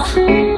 啊。